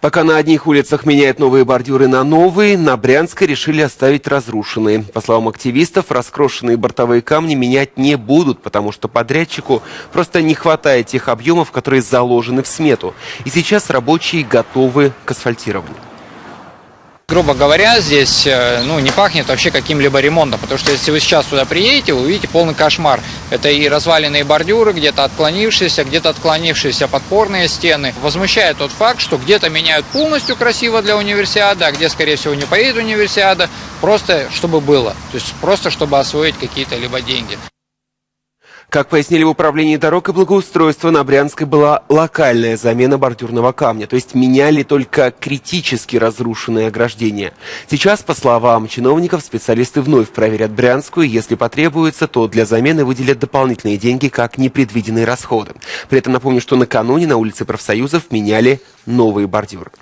Пока на одних улицах меняют новые бордюры на новые, на Брянской решили оставить разрушенные. По словам активистов, раскрошенные бортовые камни менять не будут, потому что подрядчику просто не хватает тех объемов, которые заложены в смету. И сейчас рабочие готовы к асфальтированию. Грубо говоря, здесь э, ну, не пахнет вообще каким-либо ремонтом, потому что если вы сейчас сюда приедете, вы увидите полный кошмар. Это и разваленные бордюры, где-то отклонившиеся, где-то отклонившиеся подпорные стены. Возмущает тот факт, что где-то меняют полностью красиво для универсиады, а где, скорее всего, не поедет универсиада, просто чтобы было. То есть просто чтобы освоить какие-то либо деньги. Как пояснили в управлении дорог и благоустройства, на Брянской была локальная замена бордюрного камня, то есть меняли только критически разрушенные ограждения. Сейчас, по словам чиновников, специалисты вновь проверят Брянскую, если потребуется, то для замены выделят дополнительные деньги как непредвиденные расходы. При этом напомню, что накануне на улице профсоюзов меняли новые бордюры.